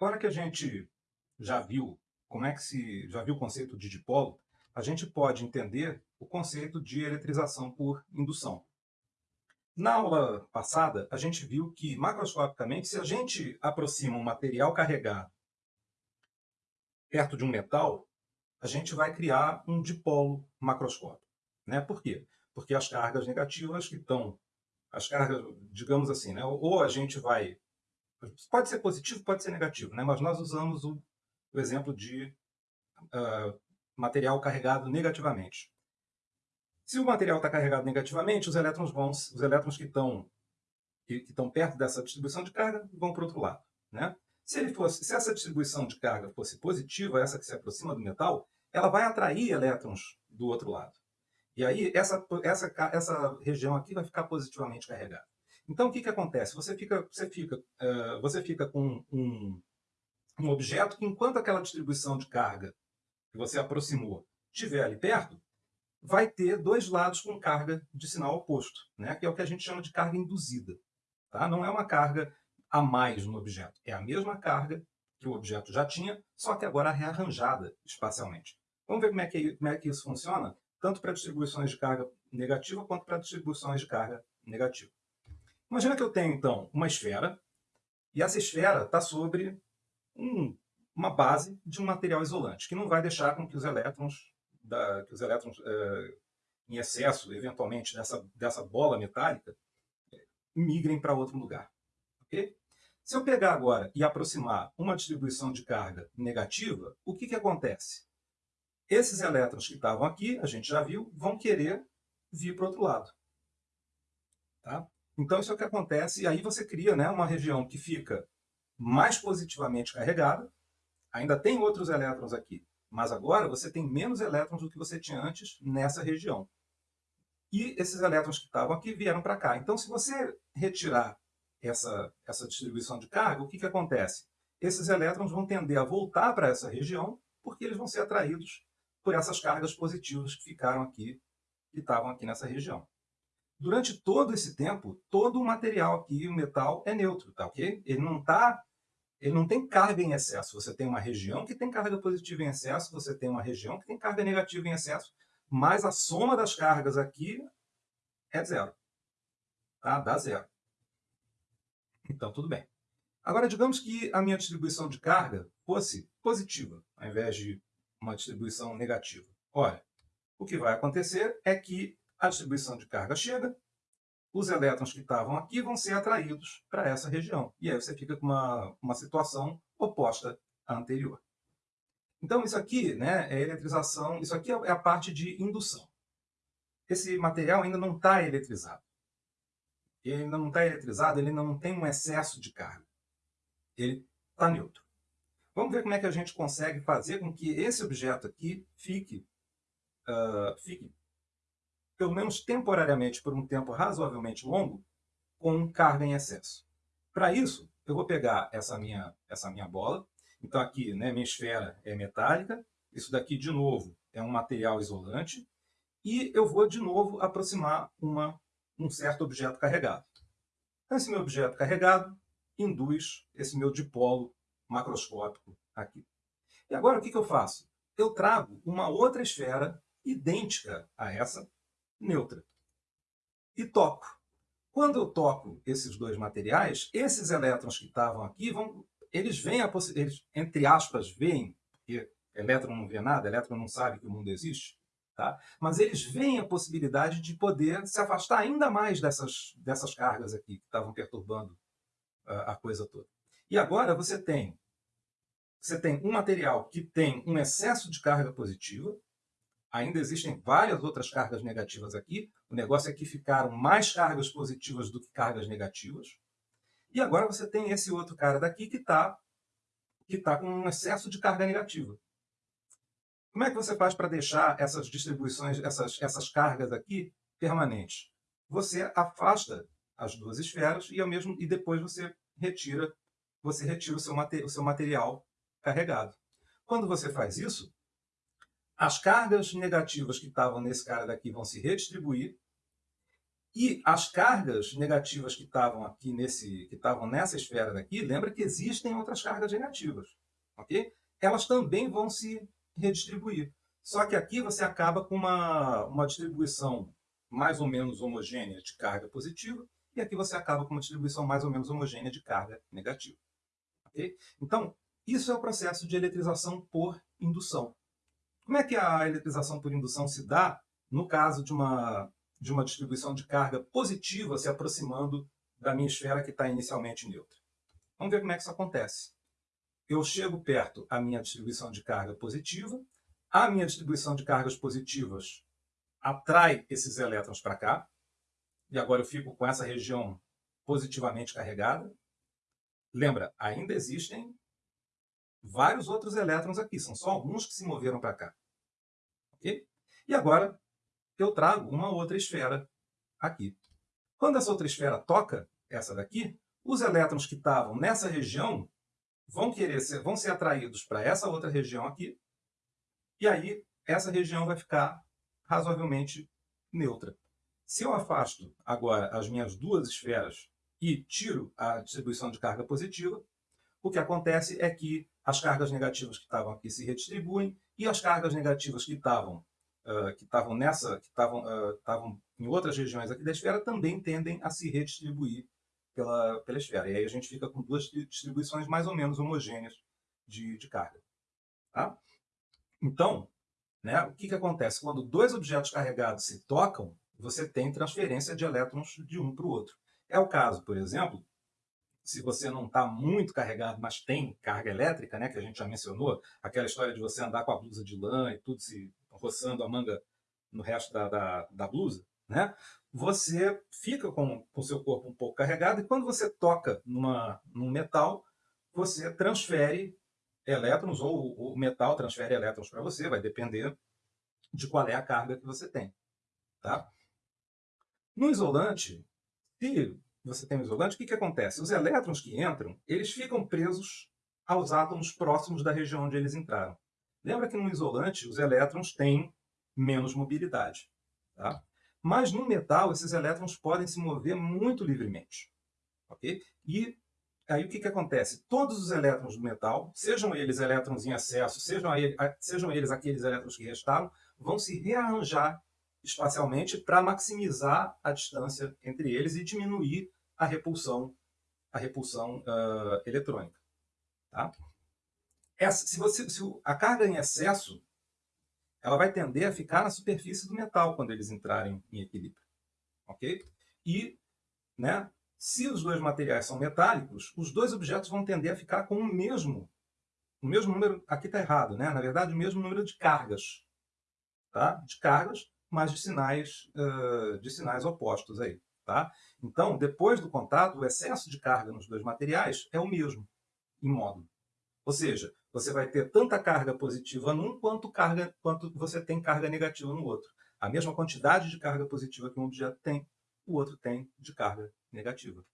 Agora que a gente já viu como é que se já viu o conceito de dipolo, a gente pode entender o conceito de eletrização por indução. Na aula passada, a gente viu que, macroscopicamente, se a gente aproxima um material carregado perto de um metal, a gente vai criar um dipolo macroscópico. Né? Por quê? Porque as cargas negativas que estão, as cargas, digamos assim, né? ou a gente vai, pode ser positivo, pode ser negativo, né? mas nós usamos o, o exemplo de uh, material carregado negativamente. Se o material está carregado negativamente, os elétrons vão, os elétrons que estão que, que estão perto dessa distribuição de carga vão para o outro lado, né? Se ele fosse, se essa distribuição de carga fosse positiva, essa que se aproxima do metal, ela vai atrair elétrons do outro lado. E aí essa essa essa região aqui vai ficar positivamente carregada. Então o que que acontece? Você fica você fica uh, você fica com um, um objeto que enquanto aquela distribuição de carga que você aproximou estiver ali perto, vai ter dois lados com carga de sinal oposto, né? que é o que a gente chama de carga induzida. Tá? Não é uma carga a mais no objeto, é a mesma carga que o objeto já tinha, só que agora rearranjada espacialmente. Vamos ver como é que, como é que isso funciona, tanto para distribuições de carga negativa quanto para distribuições de carga negativa. Imagina que eu tenho, então, uma esfera, e essa esfera está sobre um uma base de um material isolante, que não vai deixar com que os elétrons, da, que os elétrons é, em excesso, eventualmente, dessa, dessa bola metálica, migrem para outro lugar. Okay? Se eu pegar agora e aproximar uma distribuição de carga negativa, o que, que acontece? Esses elétrons que estavam aqui, a gente já viu, vão querer vir para o outro lado. Tá? Então, isso é o que acontece, e aí você cria né, uma região que fica mais positivamente carregada, Ainda tem outros elétrons aqui, mas agora você tem menos elétrons do que você tinha antes nessa região. E esses elétrons que estavam aqui vieram para cá. Então, se você retirar essa, essa distribuição de carga, o que, que acontece? Esses elétrons vão tender a voltar para essa região, porque eles vão ser atraídos por essas cargas positivas que ficaram aqui, que estavam aqui nessa região. Durante todo esse tempo, todo o material aqui, o metal, é neutro, tá ok? Ele não está ele não tem carga em excesso. Você tem uma região que tem carga positiva em excesso, você tem uma região que tem carga negativa em excesso, mas a soma das cargas aqui é zero. Tá? Dá zero. Então, tudo bem. Agora, digamos que a minha distribuição de carga fosse positiva, ao invés de uma distribuição negativa. Olha, o que vai acontecer é que a distribuição de carga chega, os elétrons que estavam aqui vão ser atraídos para essa região. E aí você fica com uma, uma situação oposta à anterior. Então, isso aqui né, é eletrização, isso aqui é a parte de indução. Esse material ainda não está eletrizado. Ele ainda não está eletrizado, ele não tem um excesso de carga. Ele está neutro. Vamos ver como é que a gente consegue fazer com que esse objeto aqui fique, uh, fique pelo menos temporariamente, por um tempo razoavelmente longo, com carga em excesso. Para isso, eu vou pegar essa minha, essa minha bola. Então aqui, né, minha esfera é metálica. Isso daqui, de novo, é um material isolante. E eu vou, de novo, aproximar uma, um certo objeto carregado. Então, esse meu objeto carregado induz esse meu dipolo macroscópico aqui. E agora, o que, que eu faço? Eu trago uma outra esfera idêntica a essa, neutra. E toco. Quando eu toco esses dois materiais, esses elétrons que estavam aqui, vão, eles veem, a eles, entre aspas, veem, porque elétron não vê nada, elétron não sabe que o mundo existe, tá? mas eles veem a possibilidade de poder se afastar ainda mais dessas, dessas cargas aqui que estavam perturbando a, a coisa toda. E agora você tem, você tem um material que tem um excesso de carga positiva, Ainda existem várias outras cargas negativas aqui. O negócio é que ficaram mais cargas positivas do que cargas negativas. E agora você tem esse outro cara daqui que está que tá com um excesso de carga negativa. Como é que você faz para deixar essas distribuições, essas, essas cargas aqui permanentes? Você afasta as duas esferas e, ao mesmo, e depois você retira, você retira o seu, o seu material carregado. Quando você faz isso, as cargas negativas que estavam nesse cara daqui vão se redistribuir E as cargas negativas que estavam aqui nesse, que estavam nessa esfera daqui, lembra que existem outras cargas negativas, ok? Elas também vão se redistribuir. Só que aqui você acaba com uma, uma distribuição mais ou menos homogênea de carga positiva, e aqui você acaba com uma distribuição mais ou menos homogênea de carga negativa. Então, isso é o processo de eletrização por indução. Como é que a eletrização por indução se dá no caso de uma, de uma distribuição de carga positiva se aproximando da minha esfera que está inicialmente neutra? Vamos ver como é que isso acontece. Eu chego perto a minha distribuição de carga positiva, a minha distribuição de cargas positivas atrai esses elétrons para cá, e agora eu fico com essa região positivamente carregada. Lembra, ainda existem vários outros elétrons aqui, são só alguns que se moveram para cá. E agora eu trago uma outra esfera aqui. Quando essa outra esfera toca essa daqui, os elétrons que estavam nessa região vão querer ser, vão ser atraídos para essa outra região aqui, e aí essa região vai ficar razoavelmente neutra. Se eu afasto agora as minhas duas esferas e tiro a distribuição de carga positiva, o que acontece é que as cargas negativas que estavam aqui se redistribuem e as cargas negativas que estavam uh, que estavam nessa que estavam uh, estavam em outras regiões aqui da esfera também tendem a se redistribuir pela pela esfera. E aí a gente fica com duas distribuições mais ou menos homogêneas de, de carga. Tá? Então, né? O que, que acontece? Quando dois objetos carregados se tocam, você tem transferência de elétrons de um para o outro. É o caso, por exemplo, se você não está muito carregado, mas tem carga elétrica, né, que a gente já mencionou, aquela história de você andar com a blusa de lã e tudo se roçando a manga no resto da, da, da blusa, né, você fica com o seu corpo um pouco carregado e quando você toca numa, num metal, você transfere elétrons, ou o metal transfere elétrons para você, vai depender de qual é a carga que você tem. Tá? No isolante, se você tem um isolante, o que, que acontece? Os elétrons que entram, eles ficam presos aos átomos próximos da região onde eles entraram. Lembra que no isolante os elétrons têm menos mobilidade. Tá? Mas no metal, esses elétrons podem se mover muito livremente. Okay? E Aí o que, que acontece? Todos os elétrons do metal, sejam eles elétrons em excesso, sejam, ele, sejam eles aqueles elétrons que restaram, vão se rearranjar espacialmente para maximizar a distância entre eles e diminuir a repulsão, a repulsão uh, eletrônica. Tá? Essa, se, você, se a carga em excesso, ela vai tender a ficar na superfície do metal quando eles entrarem em equilíbrio. Ok? E né, se os dois materiais são metálicos, os dois objetos vão tender a ficar com o mesmo, o mesmo número, aqui está errado, né? na verdade, o mesmo número de cargas. Tá? De cargas, mas de sinais, uh, de sinais opostos. Aí, tá? Então, depois do contato, o excesso de carga nos dois materiais é o mesmo, em módulo. Ou seja, você vai ter tanta carga positiva num quanto, carga, quanto você tem carga negativa no outro. A mesma quantidade de carga positiva que um objeto tem, o outro tem de carga negativa.